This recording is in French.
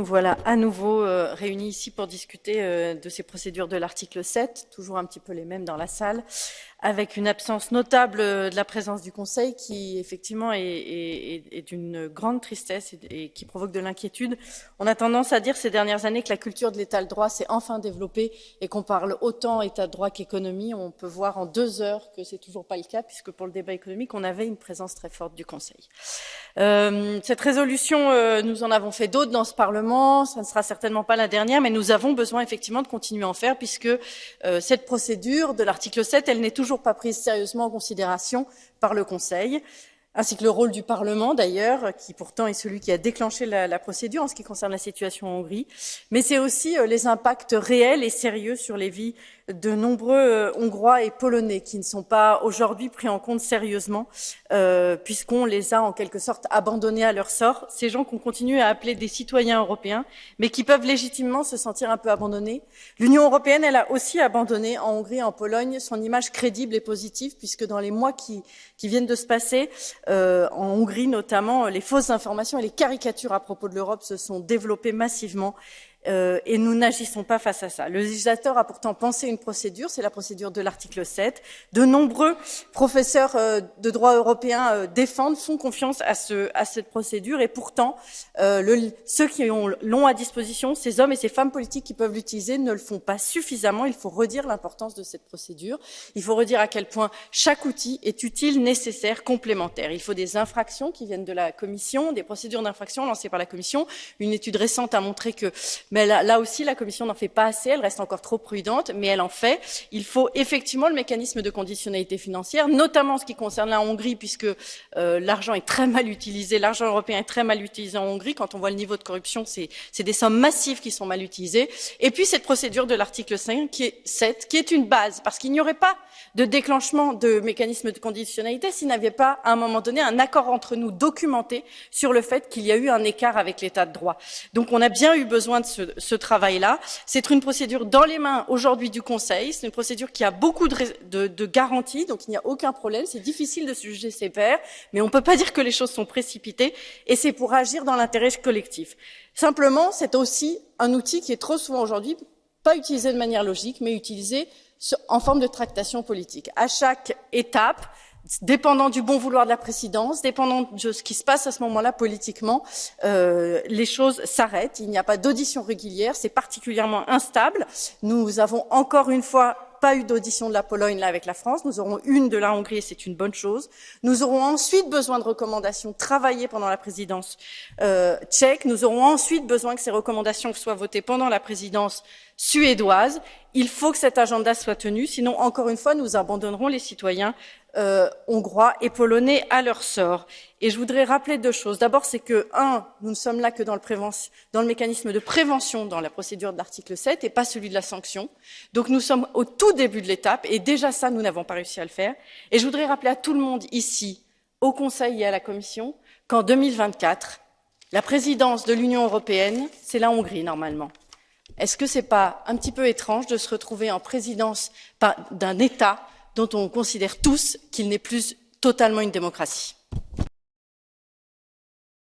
nous voilà à nouveau euh, réunis ici pour discuter euh, de ces procédures de l'article 7, toujours un petit peu les mêmes dans la salle avec une absence notable de la présence du Conseil qui effectivement est, d'une grande tristesse et, qui provoque de l'inquiétude. On a tendance à dire ces dernières années que la culture de l'état de droit s'est enfin développée et qu'on parle autant état de droit qu'économie. On peut voir en deux heures que c'est toujours pas le cas puisque pour le débat économique, on avait une présence très forte du Conseil. Euh, cette résolution, euh, nous en avons fait d'autres dans ce Parlement. Ça ne sera certainement pas la dernière, mais nous avons besoin effectivement de continuer à en faire puisque euh, cette procédure de l'article 7, elle n'est toujours toujours pas prise sérieusement en considération par le Conseil ainsi que le rôle du Parlement d'ailleurs, qui pourtant est celui qui a déclenché la, procédure en ce qui concerne la situation en Hongrie, mais c'est aussi euh, les impacts réels et sérieux sur les vies de nombreux euh, Hongrois et Polonais qui ne sont pas aujourd'hui pris en compte sérieusement, euh, puisqu'on les a en quelque sorte abandonnés à leur sort. Ces gens qu'on continue à appeler des citoyens européens, mais qui peuvent légitimement se sentir un peu abandonnés. L'Union européenne, elle a aussi abandonné en Hongrie et en Pologne son image crédible et positive, puisque dans les mois qui, qui viennent de se passer, euh, en Hongrie notamment, les fausses informations et les caricatures à propos de l'Europe se sont développées massivement euh, et nous n'agissons pas face à ça. Le législateur a pourtant pensé une procédure, c'est la procédure de l'article 7. De nombreux professeurs euh, de droit européen euh, défendent, font confiance à, ce, à, cette procédure, et pourtant, ceux qui l'ont à disposition, ces hommes et ces femmes politiques qui peuvent l'utiliser, ne le font pas suffisamment. Il faut redire l'importance de cette procédure. Il faut redire à quel point chaque outil est utile, nécessaire, complémentaire. Il faut des infractions qui viennent de la Commission, des procédures d'infraction lancées par la Commission. Une étude récente a montré que mais là, aussi, la Commission n'en fait pas assez, elle reste encore trop prudente, mais elle en fait. Il faut effectivement le mécanisme de conditionnalité financière, notamment en ce qui concerne la Hongrie, puisque euh, l'argent est très mal utilisé, l'argent européen est très mal utilisé en Hongrie. Quand on voit le niveau de corruption, c'est des sommes massives qui sont mal utilisées. Et puis cette procédure de l'article 5, qui est 7, qui est une base, parce qu'il n'y aurait pas de déclenchement de mécanisme de conditionnalité s'il n'y avait pas, à un moment donné, un accord entre nous documenté sur le fait qu'il y a eu un écart avec l'état de droit. Donc on a bien eu besoin de ce, ce travail-là. C'est une procédure dans les mains aujourd'hui du Conseil. C'est une procédure qui a beaucoup de, de, garanties, donc il n'y a aucun problème. C'est difficile de juger ses pairs, mais on ne peut pas dire que les choses sont précipitées, et c'est pour agir dans l'intérêt collectif. Simplement, c'est aussi un outil qui est trop souvent aujourd'hui pas utilisé de manière logique, mais utilisé en forme de tractation politique. À chaque étape, dépendant du bon vouloir de la présidence, dépendant de ce qui se passe à ce moment-là politiquement, euh, les choses s'arrêtent. Il n'y a pas d'audition régulière, c'est particulièrement instable. Nous avons encore une fois pas eu d'audition de la Pologne là avec la France. Nous aurons une de la Hongrie et c'est une bonne chose. Nous aurons ensuite besoin de recommandations travaillées pendant la présidence euh, tchèque. Nous aurons ensuite besoin que ces recommandations soient votées pendant la présidence suédoise. Il faut que cet agenda soit tenu, sinon, encore une fois, nous abandonnerons les citoyens euh, hongrois et polonais à leur sort. Et je voudrais rappeler deux choses. D'abord, c'est que, un, nous ne sommes là que dans le, dans le mécanisme de prévention dans la procédure de l'article 7 et pas celui de la sanction. Donc nous sommes au tout début de l'étape et déjà ça, nous n'avons pas réussi à le faire. Et je voudrais rappeler à tout le monde ici, au Conseil et à la Commission, qu'en 2024, la présidence de l'Union européenne, c'est la Hongrie normalement. Est-ce que pas un petit peu étrange de se retrouver en présidence d'un État dont on considère tous qu'il n'est plus totalement une démocratie?